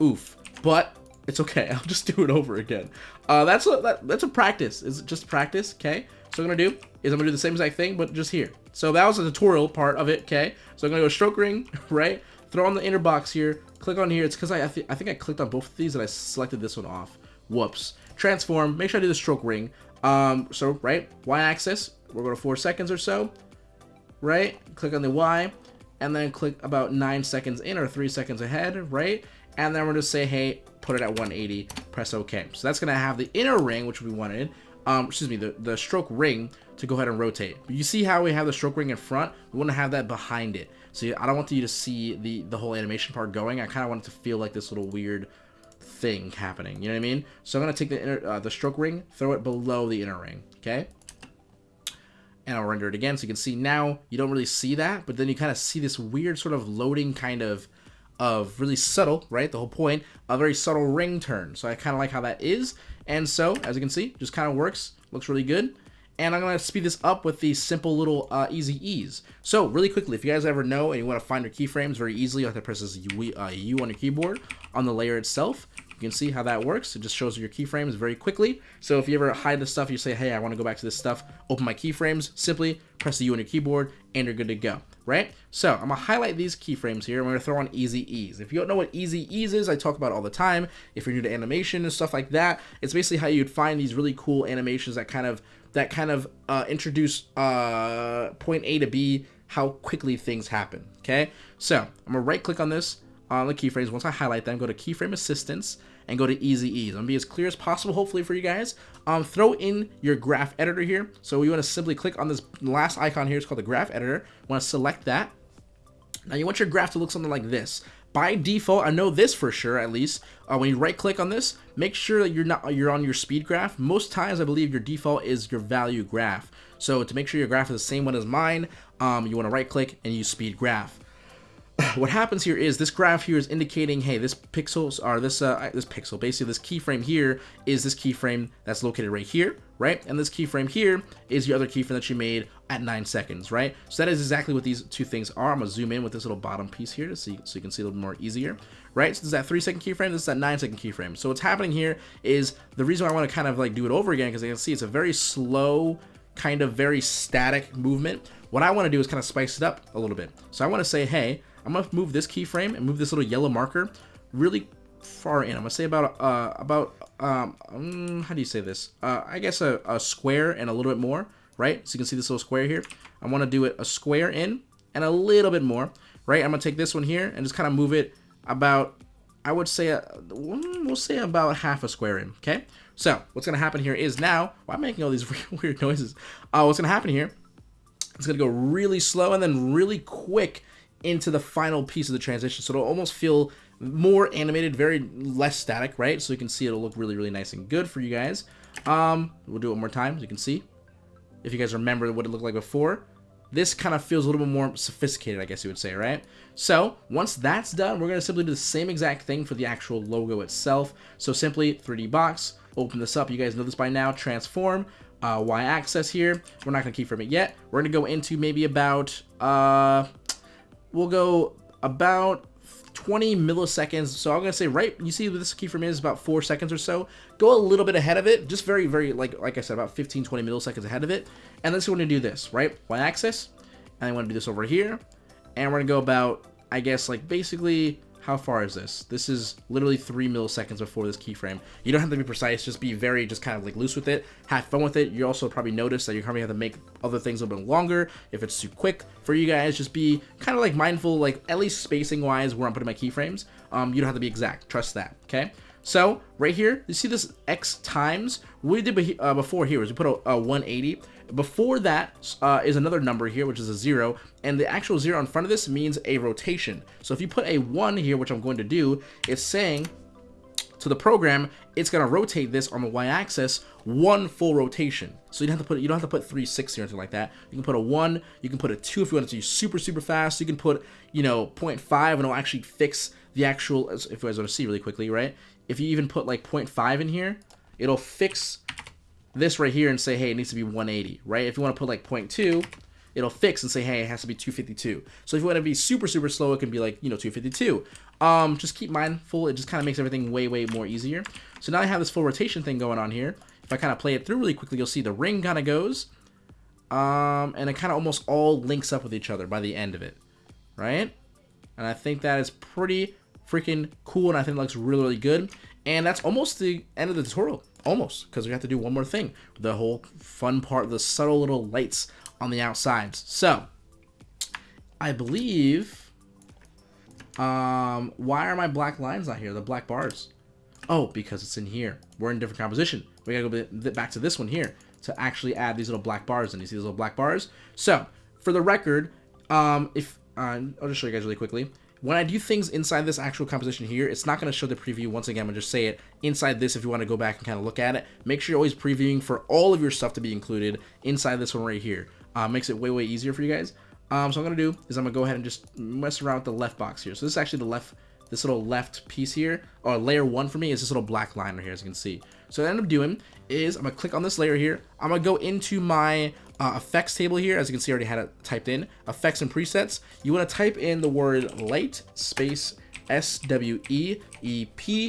oof. But it's okay. I'll just do it over again. Uh, that's a, that, that's a practice. It's just practice, okay? So I'm going to do is I'm going to do the same exact thing, but just here. So that was the tutorial part of it, okay? So I'm going to go stroke ring, right? Throw on the inner box here. Click on here. It's because I, I, th I think I clicked on both of these and I selected this one off. Whoops. Transform. Make sure I do the stroke ring. Um, so, right, y-axis. We're going to four seconds or so. Right? Click on the Y. and then click about nine seconds in or three seconds ahead, right? And then we're gonna say, hey, put it at 180, press OK. So that's gonna have the inner ring, which we wanted, um, excuse me, the, the stroke ring to go ahead and rotate. But you see how we have the stroke ring in front? We want to have that behind it. So I don't want you to see the, the whole animation part going. I kind of want it to feel like this little weird thing happening. You know what I mean? So I'm going to take the, inner, uh, the stroke ring, throw it below the inner ring. Okay? And I'll render it again. So you can see now you don't really see that, but then you kind of see this weird sort of loading kind of of really subtle, right? The whole point, a very subtle ring turn. So I kind of like how that is. And so, as you can see, just kind of works. Looks really good and I'm going to speed this up with these simple little uh, easy ease. So really quickly, if you guys ever know and you want to find your keyframes very easily, you have to press this U, uh, U on your keyboard on the layer itself. You can see how that works. It just shows your keyframes very quickly. So if you ever hide the stuff, you say, hey, I want to go back to this stuff, open my keyframes, simply press the U on your keyboard, and you're good to go, right? So I'm to highlight these keyframes here. I'm to throw on easy ease. If you don't know what easy ease is, I talk about all the time. If you're new to animation and stuff like that, it's basically how you'd find these really cool animations that kind of that kind of uh, introduce uh, point A to B, how quickly things happen. Okay, so I'm gonna right click on this on the keyframes. Once I highlight them, go to keyframe assistance and go to easy ease. I'm gonna be as clear as possible, hopefully for you guys. Um, throw in your graph editor here. So we want to simply click on this last icon here. It's called the graph editor. Want to select that. Now you want your graph to look something like this by default, I know this for sure at least, uh, when you right click on this, make sure that you're not you're on your speed graph. Most times I believe your default is your value graph. So to make sure your graph is the same one as mine, um, you want to right click and use speed graph. what happens here is this graph here is indicating, hey, this pixels are this uh, this pixel, basically this keyframe here is this keyframe that's located right here, right? And this keyframe here is your other keyframe that you made at nine seconds, right? So that is exactly what these two things are. I'm gonna zoom in with this little bottom piece here to see so you can see a little more easier, right? So this is that three second keyframe, this is that nine second keyframe. So what's happening here is the reason I want to kind of like do it over again because you can see it's a very slow, kind of very static movement. What I want to do is kind of spice it up a little bit. So I want to say, hey, I'm gonna move this keyframe and move this little yellow marker really far in. I'm gonna say about uh about um, um how do you say this? Uh, I guess a, a square and a little bit more, right? So you can see this little square here. I want to do it a square in and a little bit more, right? I'm gonna take this one here and just kind of move it about I would say a, uh, we'll say about half a square in. Okay. So what's gonna happen here is now. Why am I making all these weird noises? Uh, what's gonna happen here? It's gonna go really slow and then really quick into the final piece of the transition. So it'll almost feel more animated, very less static, right? So you can see it'll look really, really nice and good for you guys. Um, we'll do it one more time so you can see. If you guys remember what it looked like before, this kind of feels a little bit more sophisticated, I guess you would say, right? So once that's done, we're going to simply do the same exact thing for the actual logo itself. So simply 3D box, open this up. You guys know this by now, transform, uh, y-axis here. We're not going to keyframe it yet. We're going to go into maybe about, uh, we'll go about 20 milliseconds. So I'm gonna say right, you see this keyframe is about four seconds or so. Go a little bit ahead of it, just very, very like like I said, about 15, 20 milliseconds ahead of it. And then so we're gonna do this, right? Y-axis, and I want to do this over here, and we're gonna go about, I guess, like basically how far is this? This is literally three milliseconds before this keyframe. You don't have to be precise, just be very, just kind of like loose with it. Have fun with it. You also probably notice that you're probably have to make other things a little bit longer if it's too quick for you guys. Just be kind of like mindful, like at least spacing wise where I'm putting my keyframes. Um, you don't have to be exact. Trust that, okay? So right here, you see this X times? What we did uh, before here is we put a, a 180 before that uh, is another number here, which is a zero, and the actual zero in front of this means a rotation. So if you put a one here, which I'm going to do, it's saying to the program, it's gonna rotate this on the y-axis one full rotation. So you don't have to put you don't have to put 360 or anything like that. You can put a one, you can put a two if you want to be super super fast. You can put you know 0.5 and it'll actually fix the actual. If you guys want to see really quickly, right? If you even put like 0.5 in here, it'll fix this right here and say, hey, it needs to be 180, right? If you want to put like 0.2, it'll fix and say, hey, it has to be 252. So if you want to be super, super slow, it can be like, you know, 252. Um, just keep mindful. It just kind of makes everything way, way more easier. So now I have this full rotation thing going on here. If I kind of play it through really quickly, you'll see the ring kind of goes. Um, and it kind of almost all links up with each other by the end of it, right? And I think that is pretty freaking cool, and I think it looks really, really good. And that's almost the end of the tutorial. Almost, because we have to do one more thing. The whole fun part, the subtle little lights on the outsides. So, I believe, um, why are my black lines not here? The black bars. Oh, because it's in here. We're in different composition. We gotta go back to this one here to actually add these little black bars and you see these little black bars so for the record um if uh, i'll just show you guys really quickly when I do things inside this actual composition here, it's not going to show the preview. Once again, I'm going to just say it inside this if you want to go back and kind of look at it. Make sure you're always previewing for all of your stuff to be included inside this one right here. Uh, makes it way, way easier for you guys. Um, so I'm going to do is I'm going to go ahead and just mess around with the left box here. So this is actually the left, this little left piece here, or layer one for me is this little black line right here, as you can see. So what I end up doing is I'm gonna click on this layer here. I'm gonna go into my uh, effects table here. As you can see, I already had it typed in. Effects and presets. You wanna type in the word light space S-W-E-E-P,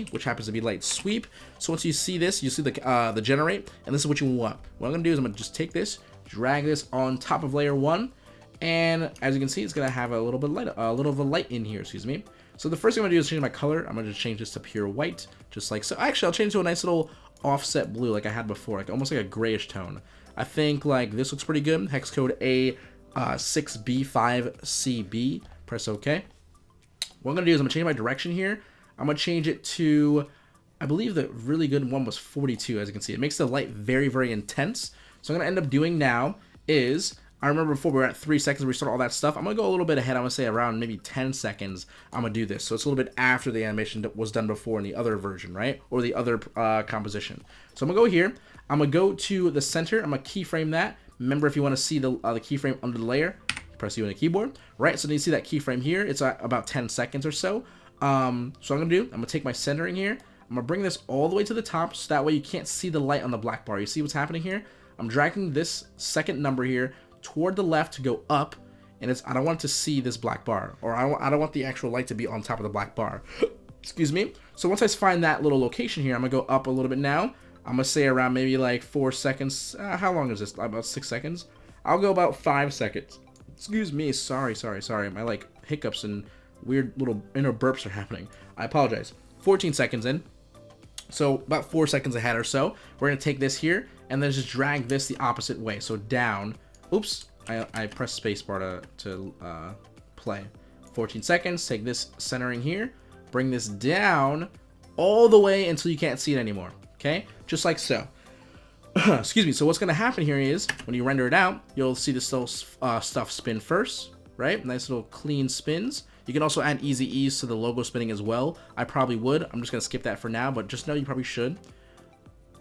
which happens to be light sweep. So once you see this, you see the, uh, the generate, and this is what you want. What I'm gonna do is I'm gonna just take this, drag this on top of layer one, and as you can see, it's gonna have a little bit light, a little of a light in here, excuse me. So the first thing I'm gonna do is change my color. I'm gonna just change this to pure white, just like so. Actually, I'll change to a nice little offset blue like I had before, like almost like a grayish tone. I think like this looks pretty good. Hex code A6B5CB. Uh, Press OK. What I'm going to do is I'm going to change my direction here. I'm going to change it to, I believe the really good one was 42, as you can see. It makes the light very, very intense. So I'm going to end up doing now is I remember before we were at three seconds, we started all that stuff. I'm gonna go a little bit ahead. I'm gonna say around maybe 10 seconds. I'm gonna do this. So it's a little bit after the animation that was done before in the other version, right? Or the other uh, composition. So I'm gonna go here. I'm gonna go to the center. I'm gonna keyframe that. Remember, if you want to see the uh, the keyframe under the layer, press U on the keyboard, right? So then you see that keyframe here. It's at about 10 seconds or so. Um, so I'm gonna do. I'm gonna take my centering here. I'm gonna bring this all the way to the top, so that way you can't see the light on the black bar. You see what's happening here? I'm dragging this second number here toward the left to go up, and it's I don't want to see this black bar, or I don't, I don't want the actual light to be on top of the black bar. Excuse me. So once I find that little location here, I'm gonna go up a little bit now. I'm gonna say around maybe like four seconds. Uh, how long is this? About six seconds. I'll go about five seconds. Excuse me. Sorry, sorry, sorry. My like hiccups and weird little inner burps are happening. I apologize. 14 seconds in. So about four seconds ahead or so. We're gonna take this here and then just drag this the opposite way. So down Oops, I, I pressed spacebar to, to uh, play. 14 seconds, take this centering here, bring this down all the way until you can't see it anymore, okay? Just like so. Excuse me, so what's gonna happen here is, when you render it out, you'll see this little uh, stuff spin first, right? Nice little clean spins. You can also add easy ease to the logo spinning as well. I probably would. I'm just gonna skip that for now, but just know you probably should.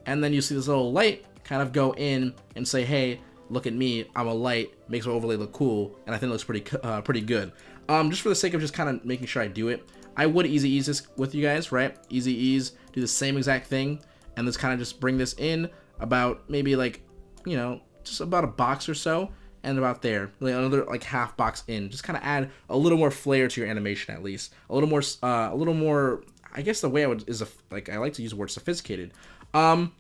And then you see this little light kind of go in and say, hey, look at me, I'm a light, makes my overlay look cool, and I think it looks pretty uh, pretty good. Um, just for the sake of just kind of making sure I do it, I would easy ease this with you guys, right? Easy ease, do the same exact thing, and let's kind of just bring this in about maybe like, you know, just about a box or so, and about there, like another like half box in. Just kind of add a little more flair to your animation at least, a little more, uh, a little more. I guess the way I would is a, like I like to use the word sophisticated. Um,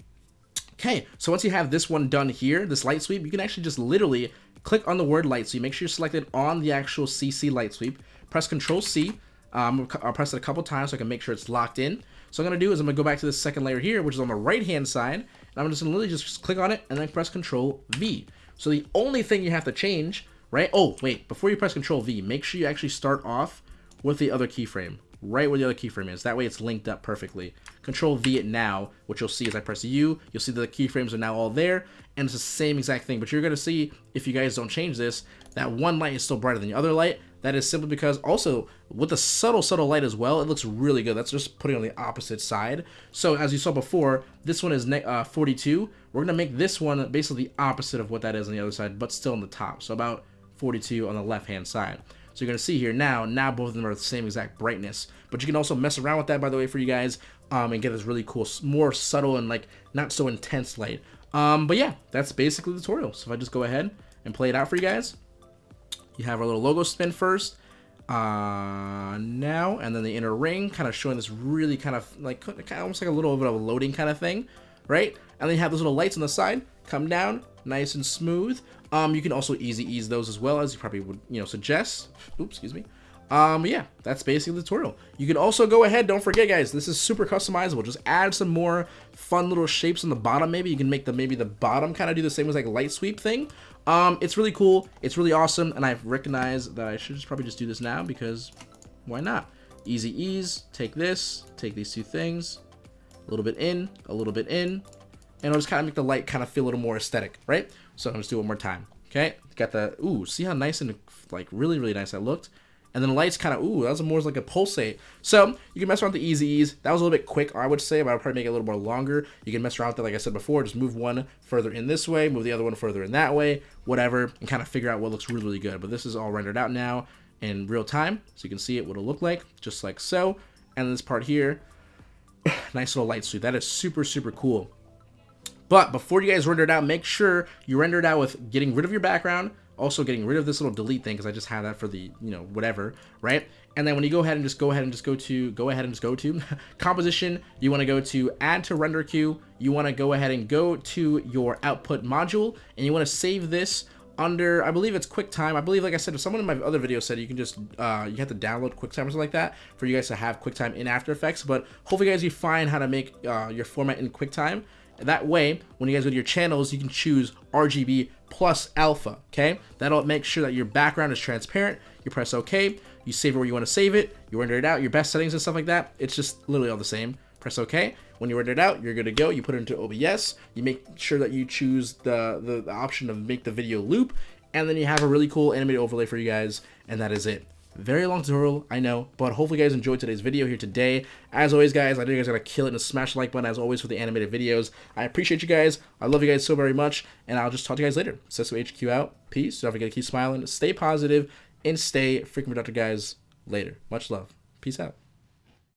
Okay, so once you have this one done here, this light sweep, you can actually just literally click on the word light sweep. Make sure you're selected on the actual CC light sweep. Press Control C. Um, I'll press it a couple times so I can make sure it's locked in. So I'm going to do is I'm going to go back to the second layer here, which is on the right hand side. And I'm just going to literally just click on it and then press Control V. So the only thing you have to change, right? Oh, wait, before you press Control V, make sure you actually start off with the other keyframe right where the other keyframe is. That way it's linked up perfectly. Control V it now, which you'll see as I press U, you'll see that the keyframes are now all there, and it's the same exact thing. But you're gonna see, if you guys don't change this, that one light is still brighter than the other light. That is simply because also, with the subtle, subtle light as well, it looks really good. That's just putting on the opposite side. So as you saw before, this one is uh, 42. We're gonna make this one basically the opposite of what that is on the other side, but still on the top. So about 42 on the left-hand side. So you're going to see here now, now both of them are the same exact brightness. But you can also mess around with that, by the way, for you guys, um, and get this really cool, more subtle and like not so intense light. Um, but yeah, that's basically the tutorial. So if I just go ahead and play it out for you guys, you have our little logo spin first. Uh, now, and then the inner ring, kind of showing this really kind of like, kind of almost like a little bit of a loading kind of thing, right? And then you have those little lights on the side, come down, nice and smooth. Um, you can also easy ease those as well as you probably would, you know, suggest. Oops, excuse me. Um, yeah, that's basically the tutorial. You can also go ahead, don't forget guys, this is super customizable. Just add some more fun little shapes on the bottom maybe. You can make the maybe the bottom kind of do the same as like light sweep thing. Um, it's really cool, it's really awesome, and I recognize that I should just probably just do this now because why not? Easy ease, take this, take these two things, a little bit in, a little bit in, and I'll just kind of make the light kind of feel a little more aesthetic, right? So I'm just do one more time. Okay, got the, ooh, see how nice and like really, really nice that looked? And then the lights kind of, ooh, that was more like a pulsate. So you can mess around with the easy ease. That was a little bit quick, I would say, but I would probably make it a little more longer. You can mess around with it, like I said before, just move one further in this way, move the other one further in that way, whatever, and kind of figure out what looks really, really good. But this is all rendered out now in real time, so you can see it, what it'll look like, just like so. And this part here, nice little light suit. That is super, super cool. But before you guys render it out, make sure you render it out with getting rid of your background, also getting rid of this little delete thing because I just have that for the, you know, whatever, right? And then when you go ahead and just go ahead and just go to, go ahead and just go to composition, you want to go to add to render queue. You want to go ahead and go to your output module and you want to save this under, I believe it's QuickTime. I believe, like I said, if someone in my other video said you can just, uh, you have to download QuickTime or something like that for you guys to have QuickTime in After Effects. But hopefully, guys, you find how to make uh, your format in QuickTime. That way, when you guys go to your channels, you can choose RGB plus alpha, okay? That'll make sure that your background is transparent. You press OK, you save it where you want to save it, you render it out, your best settings and stuff like that. It's just literally all the same. Press OK. When you render it out, you're good to go. You put it into OBS. You make sure that you choose the, the, the option of make the video loop, and then you have a really cool animated overlay for you guys, and that is it. Very long tutorial, I know, but hopefully you guys enjoyed today's video here today. As always, guys, I know you guys are going to kill it and smash the like button, as always, for the animated videos. I appreciate you guys. I love you guys so very much, and I'll just talk to you guys later. Sesso HQ out. Peace. Don't forget to keep smiling, stay positive, and stay freaking productive, guys. Later. Much love. Peace out.